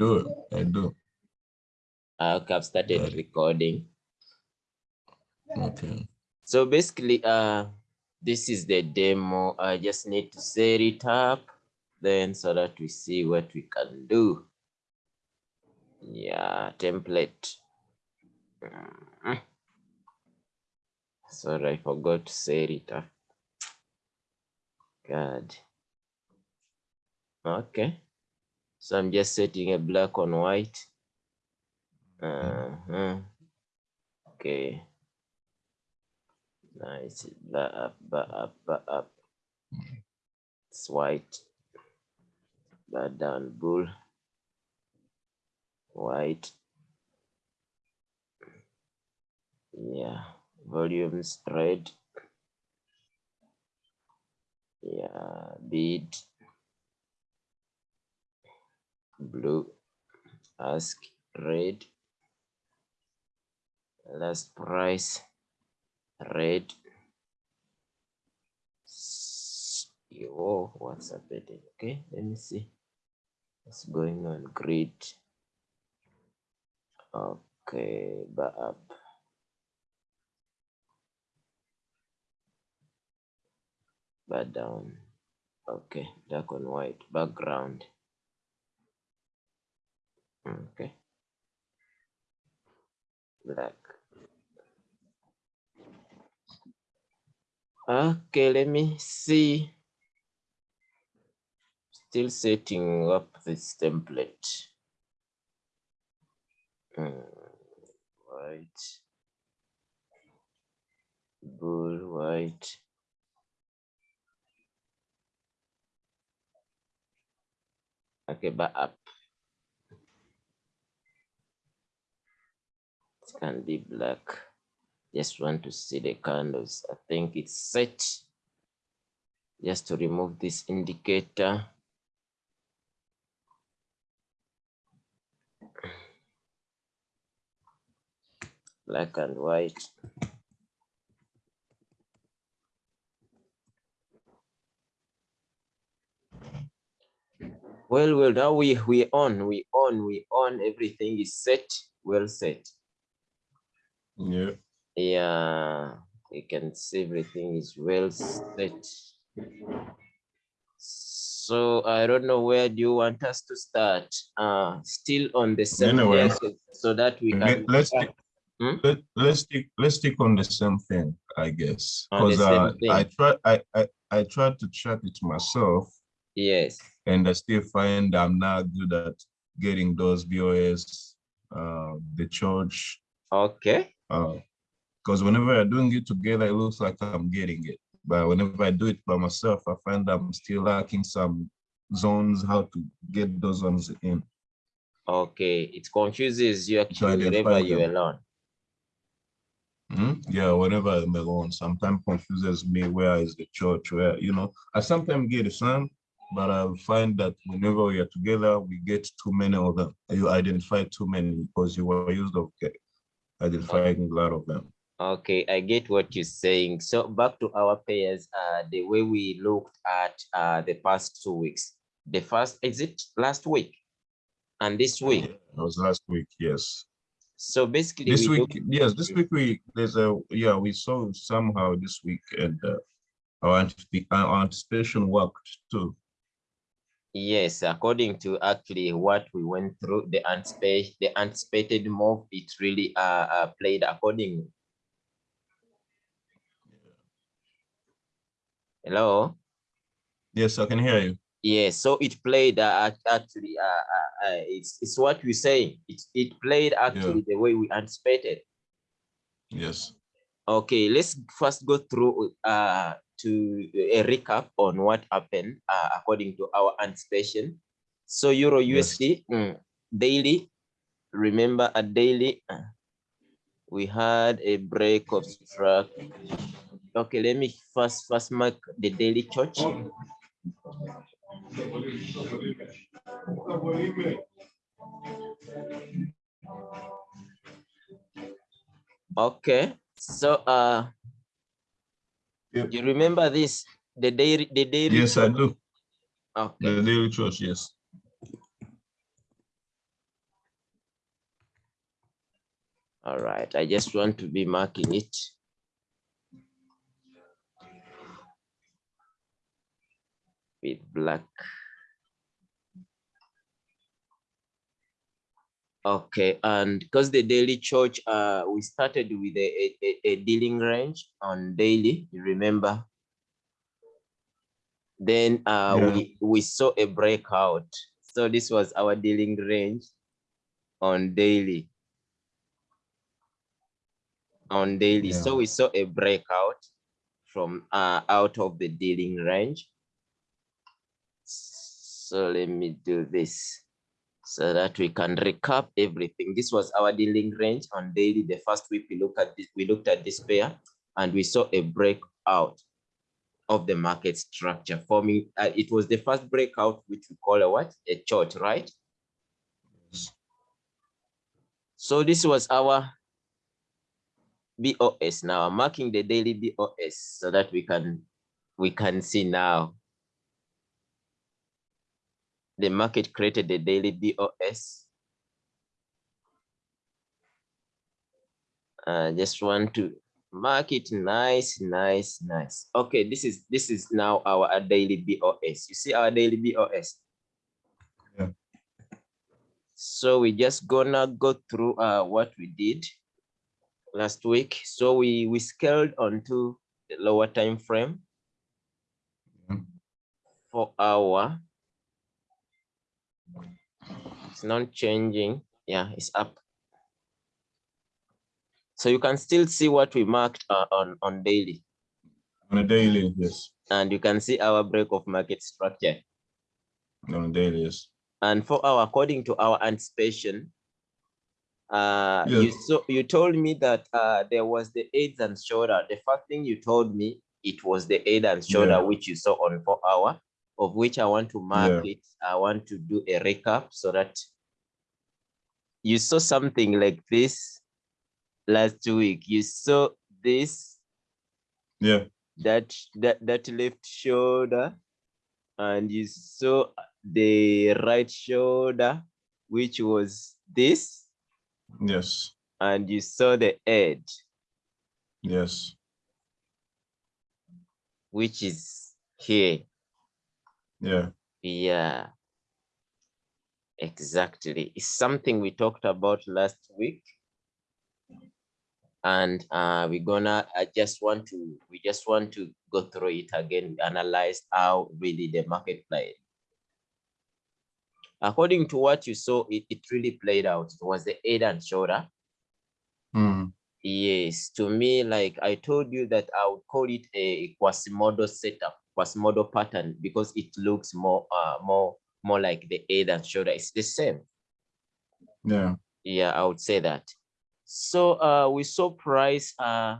do. I do. Okay, I've started recording. Okay. So basically, uh, this is the demo. I just need to set it up then so that we see what we can do. Yeah, template. Mm. Sorry, I forgot to set it up. God. Okay. So I'm just setting a black on white. Uh-huh. Okay. Nice. Back up, back up, back up. It's white. Back down, bull. White. Yeah. Volumes red. Yeah. Bead. Blue. Ask red. Last price red. Oh, what's happening? Okay, let me see. What's going on? Grid. Okay, back up. Back down. Okay, dark on white. Background. Okay. Black. Okay, let me see. Still setting up this template. Hmm, White. Bull white. Okay, but up. Can be black. Just want to see the candles. I think it's set. Just to remove this indicator. Black and white. Well, well, now we we on, we on, we on. Everything is set, well set. Yeah. Yeah, you can see everything is well set. So I don't know where do you want us to start? Uh, still on the same Anyway. so that we can. Let's stick, Hmm? let, let's stick let's stick on the same thing, I guess. Because uh. I tried I, I I tried to check it myself Yes. and I still find I'm not good at getting those BOS, uh, the CHoCH, Okay. Because whenever I'm doing it together, it looks like I'm getting it. But whenever I do it by myself, I find I'm still lacking some zones, how to get those zones in. Okay. It confuses you actually wherever you're alone. Mhm. Yeah, whenever I'm alone, sometimes confuses me where is the CHoCH, where, you know, I sometimes get it some, but I find that whenever we are together, we get too many of them. You identify too many because you were used of okay, identifying a lot of them. Okay, I get what you're saying. So back to our pairs, uh, the way we looked at uh, the past two weeks. The first, is it last week? And this week. It was last week, yes. So basically, This we week, yes, this week we, there's a, yeah, we saw somehow this week and uh, our our anticipation worked too. Yes, according to actually what we went through, the anticipated, the anticipated move, it really uh, uh, played accordingly. Hello? Yes, I can hear you. Yes, so it played uh, actually, uh, uh, uh, it's, it's what we're saying. It, it played actually the way we anticipated. Yes. Okay, let's first go through uh, to a recap on what happened uh, according to our anticipation. So Euro Yes. USD mm, daily, remember a daily, uh, we had a break of struck. Okay, let me first first mark the daily CHoCH. Okay, so uh, Yep. You remember this? The day, the day. Yes, I do. Okay. The daily trust, yes. All right, I just want to be marking it. With black. Okay, and because the daily CHoCH, uh, we started with a, a, a dealing range on daily, you remember? Then uh, Yeah. we, we saw a breakout. So this was our dealing range on daily. On daily, so we saw a breakout from uh, out of the dealing range. So let me do this so that we can recap everything. This was our dealing range on daily. The first week we looked at this, we looked at this pair and we saw a breakout of the market structure forming. Uh, it was the first breakout, which we call a what? A chart, right? So this was our BOS now. I'm marking the daily BOS so that we can we can see now. The market created the daily BOS. I just want to mark it nice, nice, nice. Okay, this is this is now our daily BOS. You see our daily BOS. Yeah. So we just gonna go through uh, what we did last week. So we we scaled onto the lower time frame Mhm. for our. It's not changing. Yeah, it's up. So you can still see what we marked uh, on on daily, On a daily, yes. and you can see our break of market structure. On a daily, yes. And for our, according to our anticipation, uh, you Yes. so you told me that uh, there was the aids and shoulder. The first thing you told me it was the aid and shoulder Yeah. which you saw on four hour, of which I want to mark Yeah. it. I want to do a recap so that you saw something like this last week. You saw this Yeah, that that that left shoulder and you saw the right shoulder which was this yes, and you saw the edge yes, which is here yeah, yeah. Exactly. It's something we talked about last week. And uh we're gonna i just want to we just want to go through it again analyze how really the market played. According to what you saw it, it really played out. It was the head and shoulder Mm, yes. To me like i told you that i would call it a quasimodo setup quasimodo pattern because it looks more uh more more like the head and shoulder. It's the same. Yeah, yeah i would say that. So uh we saw price uh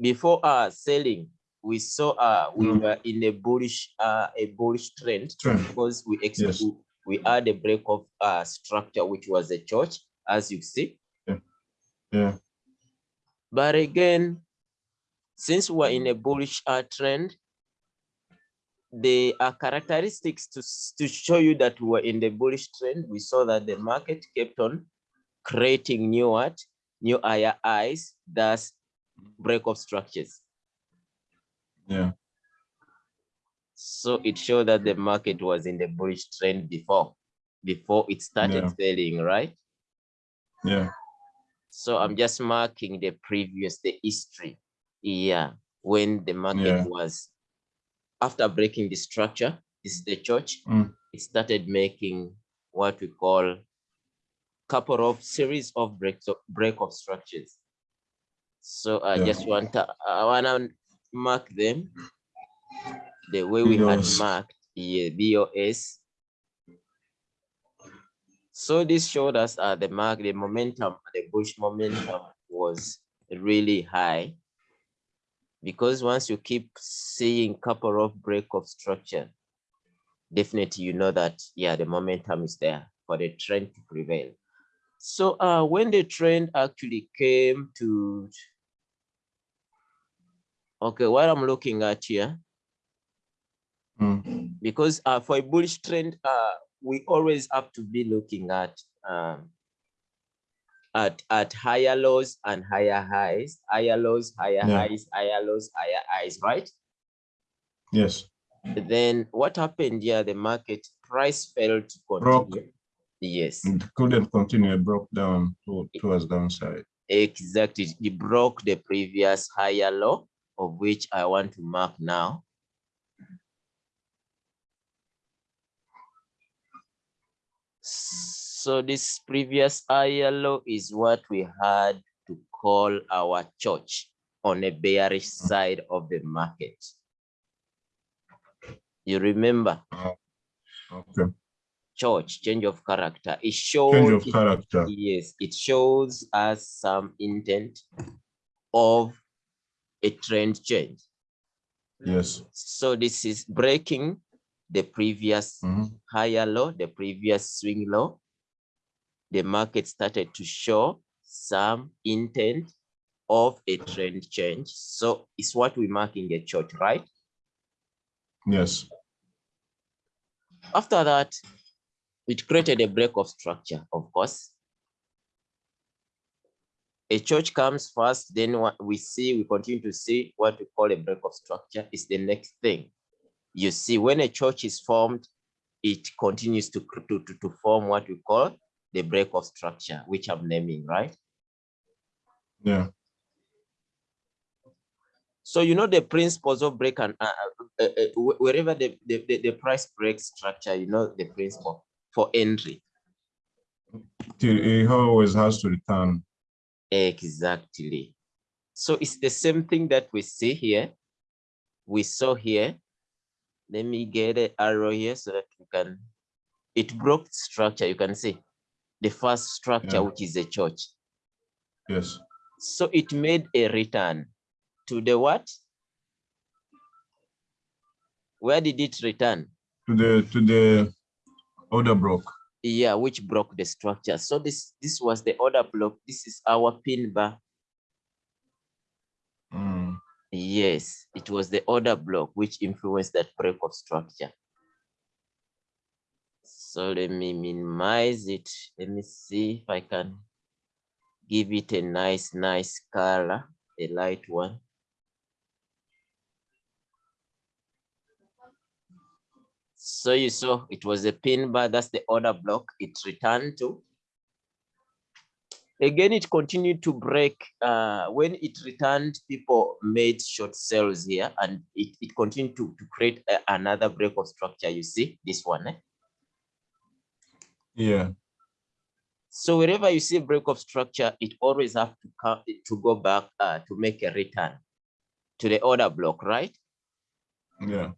before uh selling we saw uh we Mm. were in a bullish uh a bullish trend trend, because we Yes. we- had a break of uh structure which was a CHoCH as you see. Yeah, but again since we're in a bullish uh, trend the uh, characteristics to to show you that we're in the bullish trend. We saw that the market kept on creating new what? New highs thus break of structures. Yeah, so it showed that the market was in the bullish trend before before it started Yeah. selling right? Yeah, so i'm just marking the previous the history yeah when the market Yeah. was after breaking the structure this is the CHoCH Mm. it started making what we call couple of series of breaks of break of structures so i Yeah. just want to i want to mark them the way we had marked yeah, bos so this showed us uh, the mark, the momentum, the bush momentum was really high. Because once you keep seeing couple of break of structure, definitely you know that, yeah, the momentum is there for the trend to prevail. So uh, when the trend actually came to, okay, what I'm looking at here, mm, because uh, for a bullish trend, uh, we always have to be looking at um, at, at higher lows and higher highs, higher lows, higher Yeah. highs, higher lows, higher highs, right? Yes. Then what happened here? The market price fell to Broke. continue. Yes, It couldn't continue, it broke down to, towards downside. exactly. It broke the previous higher low of which I want to mark now. So this previous higher low is what we had to call our CHoCH on a bearish side of the market. You remember Okay, CHoCH change of character. It shows change of character. yes, it shows us some intent of a trend change. Yes. So this is breaking the previous Mhm. higher low, the previous swing low. The market started to show some intent of a trend change. So it's what we mark in the chart, right? Yes. After that, it created a break of structure, of course. A CHoCH comes first, then what we see, we continue to see what we call a break of structure is the next thing. You see, when a CHoCH is formed, it continues to, to, to, to form what we call the break of structure, which I'm naming, right? Yeah. So you know the principles of break and uh, uh, uh, uh, wherever the, the, the, price break structure, you know the principle for entry. It always has to return. Exactly. So it's the same thing that we see here. We saw here. Let me get an arrow here so that you can, it broke structure, you can see. The first structure, Yeah. which is a CHoCH. Yes. So it made a return to the what? Where did it return? To the, to the order block. Yeah, which broke the structure. So this, this was the order block. This is our pin bar. Mm. Yes, it was the order block which influenced that break of structure. So let me minimize it. Let me see if I can give it a nice, nice color, a light one. So you saw it was a pin bar, that's the order block it returned to. Again, it continued to break. Uh, when it returned, people made short sales here and it, it continued to, to create a- another break of structure. You see this one. eh? Yeah. So wherever you see break of structure, it always have to come to go back uh, to make a return to the order block, right? Yeah.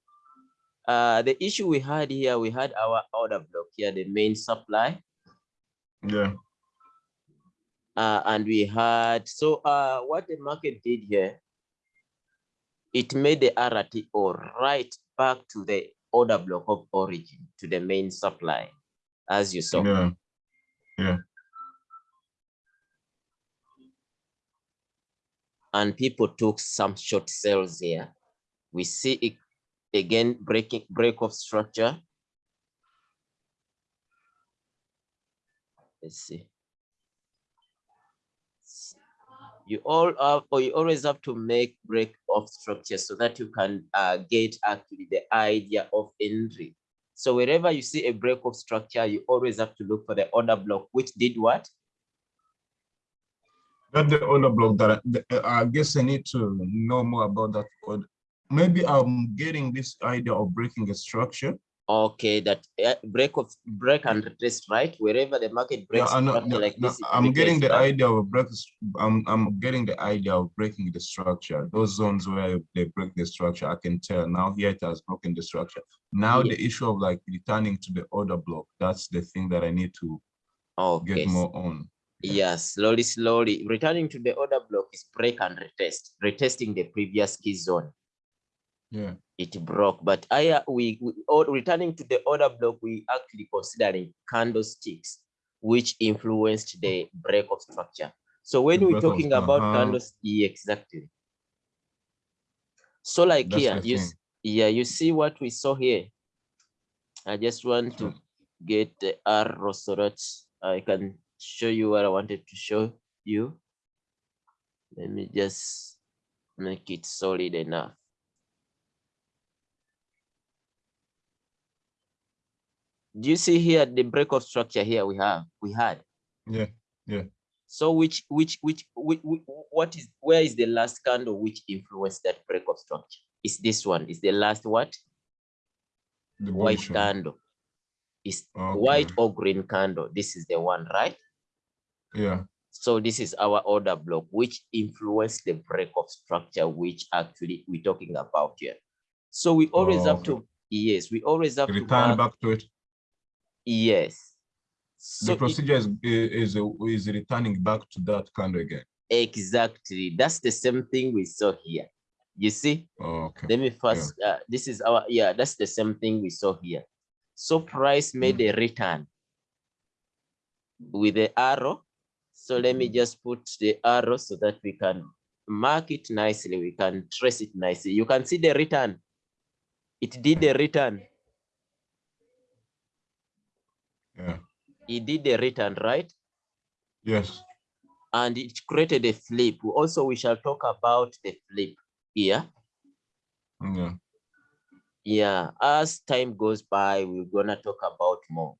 Uh, the issue we had here, we had our order block here, the main supply, Yeah. uh, and we had, so uh, what the market did here, it made the RTO right back to the order block of origin, to the main supply, as you saw. Yeah. Yeah. and people took some short sales here. We see it again breaking break of structure. Let's see. You all have, or you always have to make break of structure so that you can uh, get actually the idea of entry. So wherever you see a break of structure, you always have to look for the order block, which did what? Not the order block that I, I guess I need to know more about that. Maybe I'm getting this idea of breaking a structure. Okay, that uh, break of break and retest, right? Wherever the market breaks know, structure no, like no, this. I'm getting the idea of a break. I'm I'm getting the idea of breaking the structure. Those zones where they break the structure, I can tell now here it has broken the structure. Now Yeah. the issue of like returning to the order block, that's the thing that I need to Okay, get more on. yeah, slowly, slowly. Returning to the order block is break and retest, retesting the previous key zone. Yeah. It broke, but I uh, we, we or returning to the order block, we actually considering candlesticks, which influenced the break of structure. So when The we're break of- talking about uh-huh. candles, yeah, exactly. So like That's here, you thing. yeah, you see what we saw here. I just want to get the arrow so that I can show you what I wanted to show you. Let me just make it solid enough. Do you see here the break of structure here we have we had? Yeah, yeah. So which which which, which, which what is where is the last candle which influenced that break of structure? Is this one? Is the last what? The White candle. Is Okay. white or green candle? This is the one, right? Yeah. So this is our order block, which influenced the break of structure, which actually we're talking about here. So we always oh, have to, yes, we always have to, Return back to it. Yes. So The procedure is is is returning back to that candle again. exactly, that's the same thing we saw here. You see, Okay. let me first, uh, this is our, yeah, that's the same thing we saw here. So price made a return with the arrow. So let me just put the arrow so that we can mark it nicely. We can trace it nicely. You can see the return. It did the return. Yeah. It did the return, right? Yes. And it created a flip. Also, we shall talk about the flip here. Yeah. Yeah, as time goes by, we're gonna talk about more.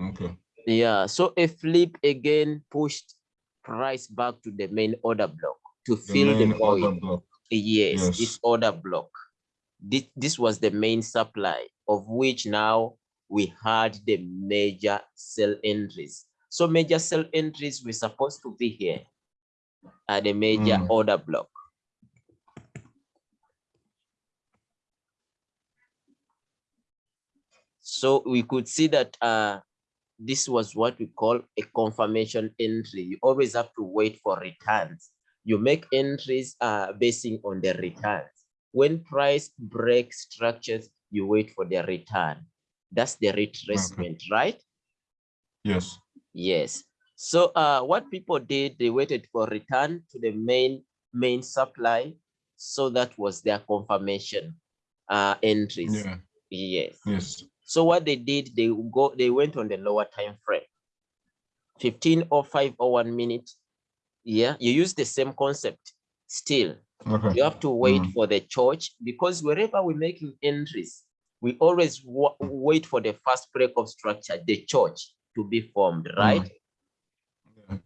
Okay. Yeah, so a flip again pushed price back to the main order block to The fill the order void. block. Yes, Yes. it's order block. This, this was the main supply of which now we had the major sell entries. So major sell entries were supposed to be here at the major Mm. order block. So we could see that uh, this was what we call a confirmation entry. You always have to wait for returns. You make entries uh, basing on the returns. When price breaks structures, you wait for the return. That's the retracement, right? Yes. Yes. So uh, what people did, they waited for return to the main main supply. So that was their confirmation uh, entries. Yeah. Yes. Yes. So what they did, they go, they went on the lower time frame, 15 or 5 or 1 minute. Yeah, you use the same concept still. Okay. You have to wait Mm. for the CHoCH because wherever we're making entries, we always wait for the first break of structure, the CHoCH to be formed, mm. right? Yeah.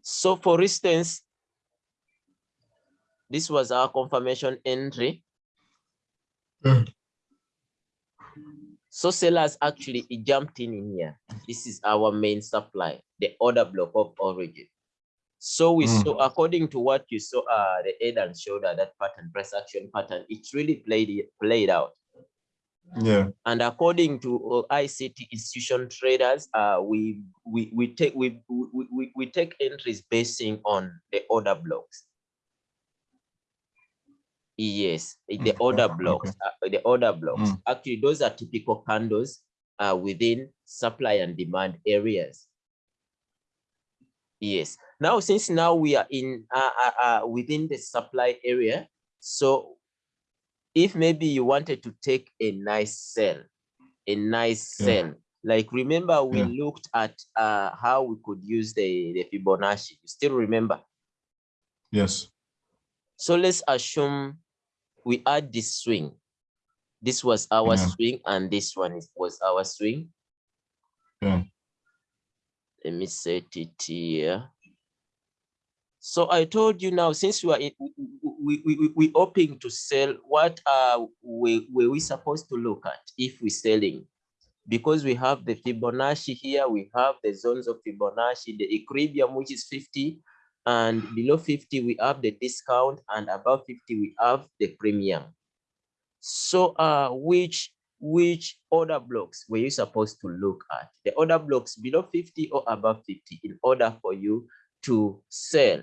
So for instance, this was our confirmation entry. Yeah. So sellers actually jumped in in here. This is our main supply, the order block of origin. So we Mm. saw, according to what you saw, uh, the head and shoulder, that pattern, price action pattern, it really played played out. Yeah. And according to uh, ICT institution traders, uh, we we we take we, we we we take entries basing on the order blocks. Yes, the Okay, order okay. blocks, uh, the order blocks. Mm. Actually, those are typical candles uh, within supply and demand areas. Yes. Now, since now we are in uh, uh, uh, within the supply area, so if maybe you wanted to take a nice sell, a nice Yeah. sell, like remember we Yeah. looked at uh, how we could use the, the Fibonacci. You still remember? Yes. So let's assume we add this swing. This was our Yeah. swing, and this one was our swing. Yeah. Let me set it here. So I told you now, since we are we, we, we, hoping to sell, what are we, were we supposed to look at if we're selling? Because we have the Fibonacci here, we have the zones of Fibonacci, the equilibrium, which is 50, and below 50, we have the discount, and above 50, we have the premium. So uh, which which order blocks were you supposed to look at? The order blocks below 50 or above 50 in order for you to sell,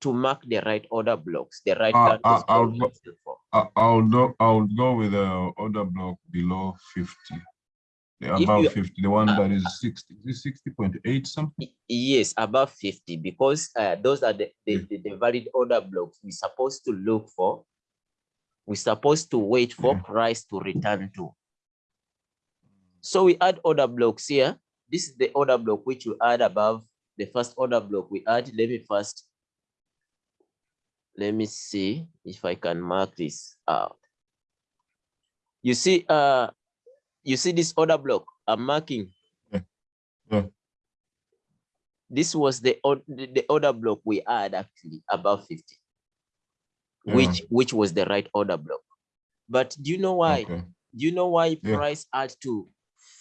to mark the right order blocks, the right Uh, uh, I'll go-. I, I'll go. I'll go with the order block below fifty. The If above you- fifty, the one uh, that is sixty. Is it sixty point eight something? Yes, above 50, because uh, those are the, the, Mm. the, the valid order blocks we're supposed to look for. We're supposed to wait for Yeah. price to return to. So we add order blocks here this is the order block which you add above the first order block we add. Let me first, let me see if I can mark this out. You see, uh, you see this order block I'm marking. Yeah. Yeah. This was the, the order block we had actually above 50, Yeah. which which was the right order block. But do you know why? Okay. Do you know why price had to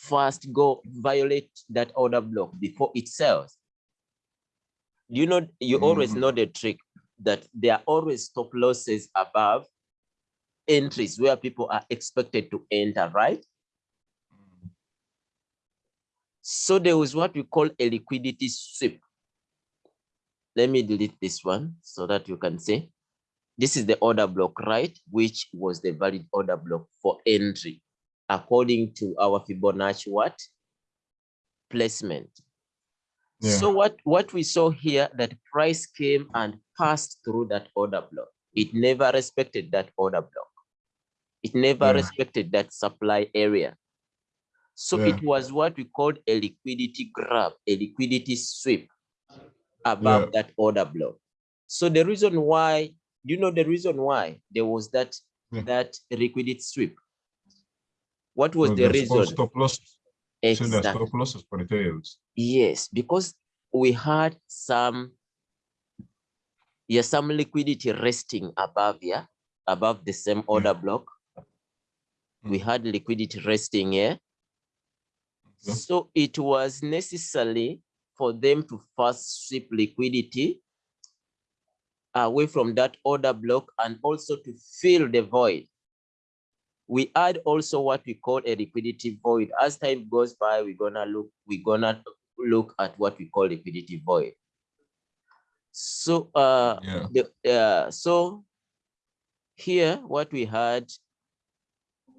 first go violate that order block before it sells? You know, you always Mm. know the trick that there are always stop losses above entries where people are expected to enter, right? So there was what we call a liquidity sweep. Let me delete this one so that you can see. This is the order block, right? Which was the valid order block for entry according to our Fibonacci what? Placement. Yeah. So what, what we saw here that price came and passed through that order block. It never respected that order block. It never Yeah. respected that supply area. So Yeah. it was what we called a liquidity grab, a liquidity sweep above that order block. So the reason why, you know the reason why there was that that liquidity sweep? What was So the reason? Stop loss. So Exactly. stop losses for. Yes, because we had some, yeah, some liquidity resting above here, above the same order block. We Mm. had liquidity resting here. Okay. So it was necessary for them to first sweep liquidity away from that order block and also to fill the void. We add also what we call a liquidity void. As time goes by, we're gonna look, we're gonna look at what we call liquidity void. So uh Yeah. the uh so here what we had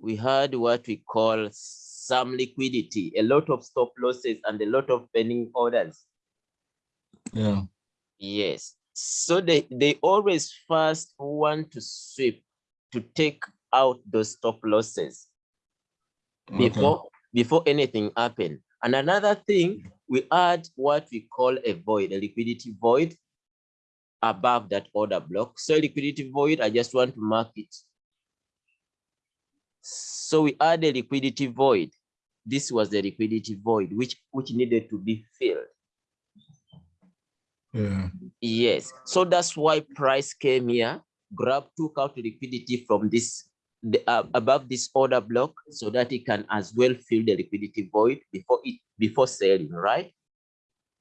we had what we call some liquidity a lot of stop losses and a lot of pending orders Yeah. yes so they they always first want to sweep to take out those stop losses. Okay. before before anything happen. And another thing we add what we call a void a liquidity void above that order block. So liquidity void i just want to mark it. So we add a liquidity void. This was the liquidity void which which needed to be filled. Yeah. Yes, so that's why price came here, grab, took out liquidity from this, the, uh, above this order block so that it can as well fill the liquidity void before it, before selling, right?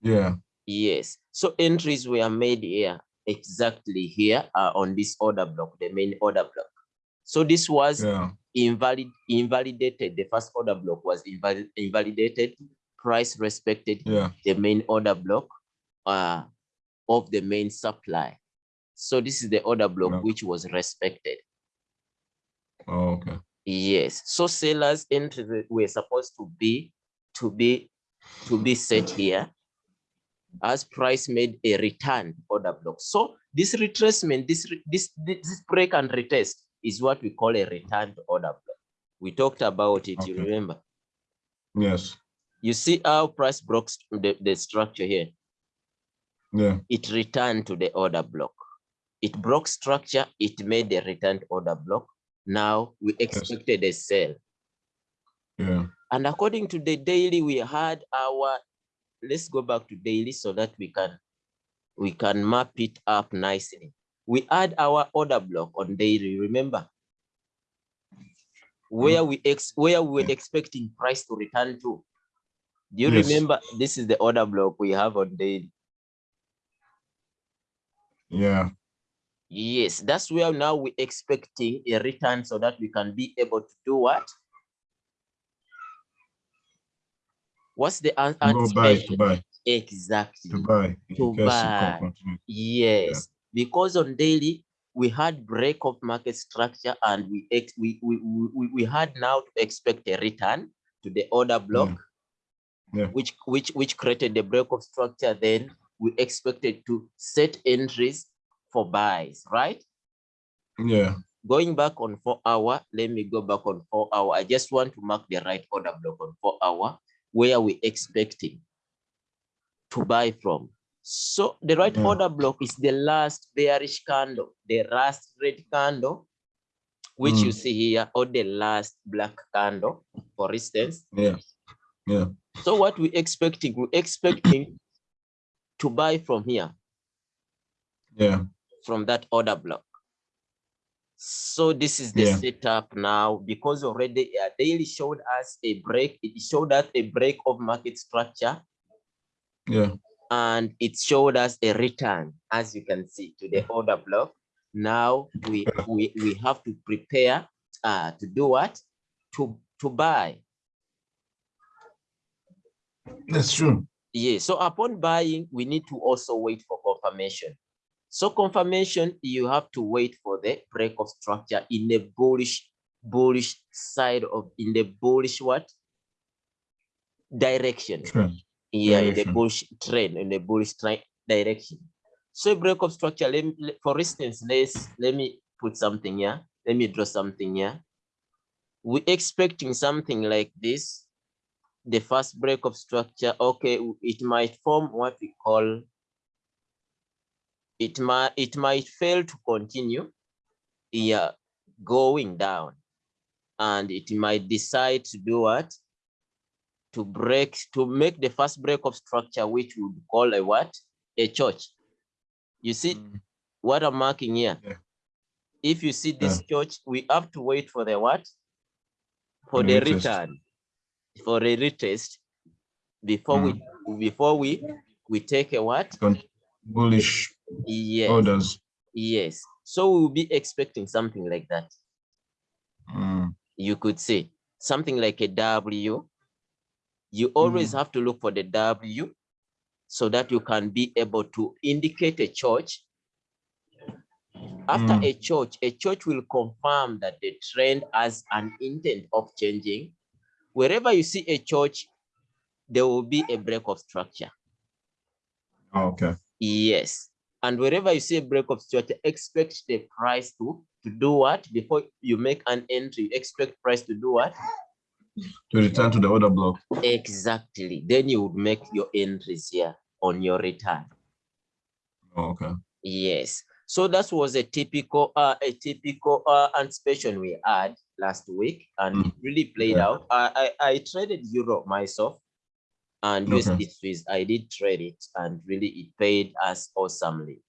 Yeah. Yes, so entries were made here, exactly here uh, on this order block, the main order block. So this was Yeah. invalid, invalidated, the first order block was invalid, invalidated, price respected Yeah. the main order block uh, of the main supply. So this is the order block Yeah. which was respected. Oh, okay. Yes. So sellers entry the- were supposed to be to be to be set here as price made a return order block. So this retracement, this this this break and retest is what we call a return order block. We talked about it, you remember? Yes. You see how price broke the, the structure here. Yeah. it returned to the order block. It broke structure, it made the returned order block. Now we expected a sale. Yeah. And according to the daily, we had our, let's go back to daily so that we can, we can map it up nicely. We had our order block on daily, remember? Mm. Where we ex, where we were expecting price to return to. Do you Yes. remember? This is the order block we have on daily. Yeah. Yes, that's where now we're expecting a return so that we can be able to do what? What's the an- Go buy to buy Exactly. to buy. To buy. Yes, because on daily we had break of market structure and we ex we, we, we, we had now to expect a return to the order hmm. block, Yeah. which which which created the break of structure. Then we expected to set entries for buys, right? Yeah. going back on four hour, let me go back on four hour. I just want to mark the right order block on four hour. where are we expecting to buy from. So the right Yeah. order block is the last bearish candle, the last red candle, which you Mm. see here, or the last black candle, for instance. Yeah. Yeah. So what we expecting, we expecting to buy from here, Yeah. From that order block. So this is the Yeah. setup now because already uh, daily showed us a break. It showed us a break of market structure Yeah. and it showed us a return, as you can see, to the order block. Now we we, we have to prepare uh, to do what? To to buy. That's true. Yeah, so upon buying, we need to also wait for confirmation. So confirmation, you have to wait for the break of structure in the bullish, bullish side of, in the bullish what? Direction. True. Yeah, in the Direction. bullish trend, in the bullish direction. So break of structure, let me, for instance, let's, let me put something here. Let me draw something here. We're expecting something like this. The first break of structure, okay, it might form what we call, it might, it might fail to continue, yeah, going down. And it might decide to do what? To break, to make the first break of structure, which would call a what? A CHoCH. You see Mm. what I'm marking here? Yeah. If you see this CHoCH, we have to wait for the what? For the retest. return, for a retest before we, before we, we take a what? Con- Bullish Yes, orders. yes. So we'll be expecting something like that. Mm. You could say something like a W. You always have to look for the W so that you can be able to indicate a CHoCH. After Mm. a CHoCH, a CHoCH will confirm that the trend has an intent of changing. Wherever you see a CHoCH, there will be a break of structure. Okay. Yes. And wherever you see a break of structure, expect the price to, to do what? Before you make an entry, expect price to do what? To return to the order block. Exactly. Then you would make your entries here on your return. Oh, okay. Yes. So that was a typical, uh, a typical uh, anticipation we had last week, and Mm. it really played Yeah. out. I, I I traded euro myself, and Okay. USD Swiss. I did trade it, and really it paid us awesomely.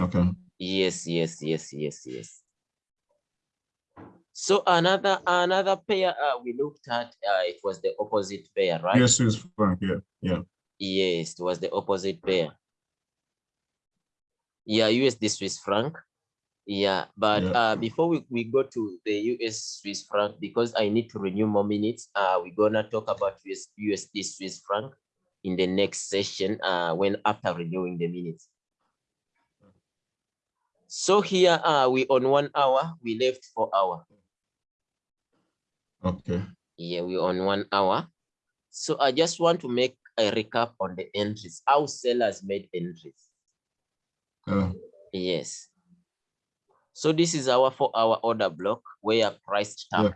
Okay. Yes, yes, yes, yes, yes. So another another pair uh, we looked at, uh, it was the opposite pair, right? Yes, Swiss franc. Yeah. Yeah. Yes, it was the opposite pair. Yeah, USD Swiss franc. Yeah, but Yeah. uh, before we, we go to the US Swiss franc, because I need to renew more minutes, uh, we're gonna talk about US, USD Swiss franc in the next session uh, when after renewing the minutes. So here uh, we on one hour, we left four hour. Okay. Yeah, we on one hour. So I just want to make a recap on the entries, how sellers made entries. Yeah. Yes. So this is our four hour order block where price Yeah. tap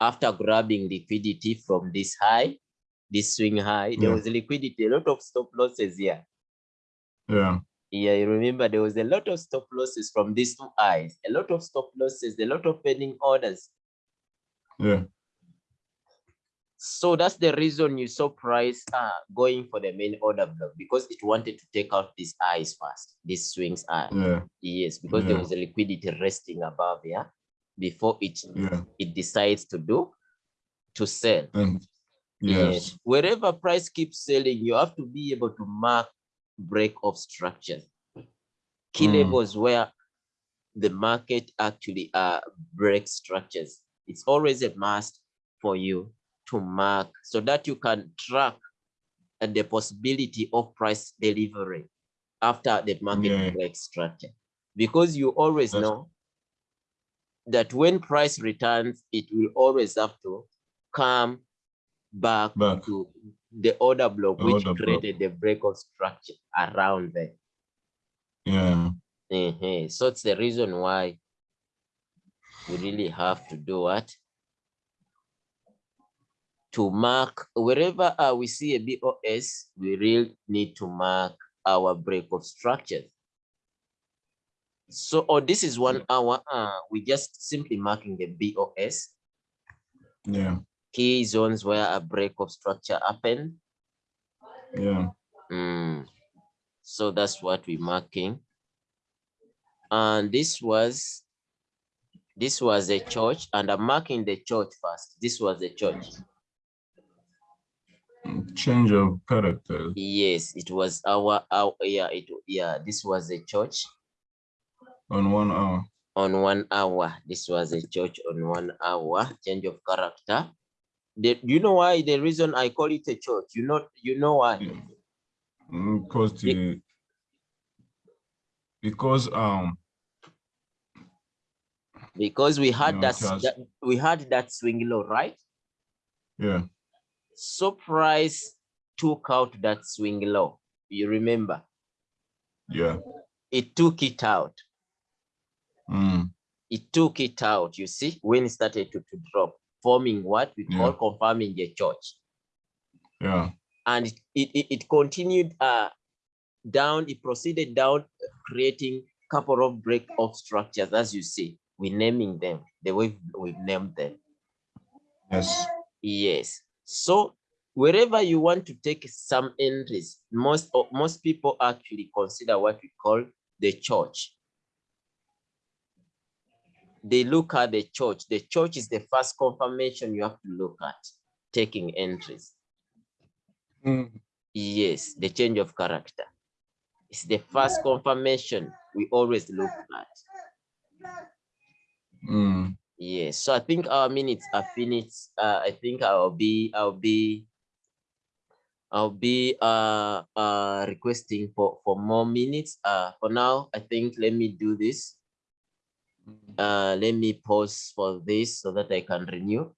after grabbing liquidity from this high, this swing high, there Yeah. was liquidity, a lot of stop losses here. Yeah. Yeah, you remember there was a lot of stop losses from these two eyes, a lot of stop losses, a lot of pending orders. Yeah. So that's the reason you saw price uh, going for the main order block because it wanted to take out these eyes first, these swings are. Yeah. Yes, because there was a liquidity resting above here before it Yeah. it decides to do to sell. And yes. Wherever price keeps selling, you have to be able to mark break of structure. Key Mm. levels where the market actually uh break structures. It's always a must for you to mark so that you can track uh, the possibility of price delivery after the market Yeah. structure. Because you always That's- know that when price returns, it will always have to come back Back. to the order block, The which order block. created the break of structure around there. Yeah. Mhm. So it's the reason why we really have to do what? To mark wherever uh, we see a BOS, we really need to mark our break of structures. So, or this is one hour, uh, we just simply marking the BOS, Yeah, key zones where a break of structure happened. yeah. Mm. So that's what we're marking. And this was, this was a CHoCH and I'm marking the CHoCH first. This was the CHoCH. Change of character. Yes, it was our, our yeah, it yeah, this was a CHoCH on one hour. on one hour. This was a CHoCH on one hour, change of character. The, you know why the reason I call it a CHoCH? You know, you know why? Mm, Because the because um Because we had No, that, has- that we had that swing low, right? yeah Surprise took out that swing low. You remember? yeah It took it out. mm, It took it out. You see, when it started to, to drop, forming what we call Yeah. confirming the CHoCH. yeah and it, it, it- continued uh, down, it proceeded down, creating couple of break off structures, as you see, we naming them the way we've named them. yes Yes. So wherever you want to take some entries, most of most people actually consider what we call the CHoCH. They look at the CHoCH. The CHoCH is the first confirmation you have to look at taking entries. Mm, Yes, the change of character. It's the first confirmation we always look at. mm, Yes, so I think our minutes are finished. Uh, I think I'll be, I'll be, I'll be uh, uh, requesting for, for more minutes. Uh, for now, I think let me do this. Uh, let me pause for this so that I can renew.